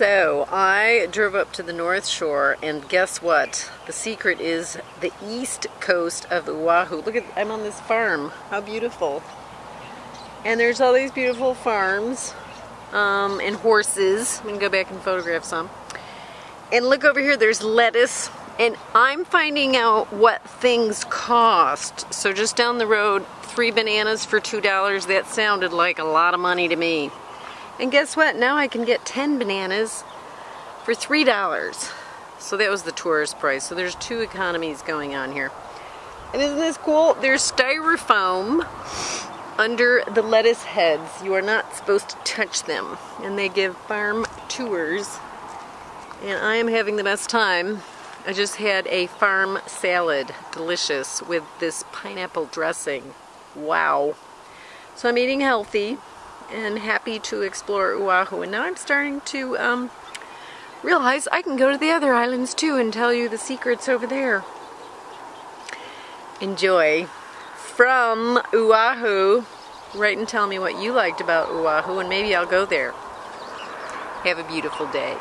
So I drove up to the North Shore, and guess what? The secret is the east coast of Oahu. Look at, I'm on this farm. How beautiful. And there's all these beautiful farms um, and horses. I'm gonna go back and photograph some. And look over here, there's lettuce. And I'm finding out what things cost. So just down the road, three bananas for $2. That sounded like a lot of money to me. And guess what? Now I can get 10 bananas for $3. So that was the tourist price. So there's two economies going on here. And isn't this cool? There's styrofoam under the lettuce heads. You are not supposed to touch them. And they give farm tours. And I am having the best time. I just had a farm salad, delicious, with this pineapple dressing. Wow. So I'm eating healthy and happy to explore Oahu. And now I'm starting to um, realize I can go to the other islands too and tell you the secrets over there. Enjoy. From Oahu, write and tell me what you liked about Oahu and maybe I'll go there. Have a beautiful day.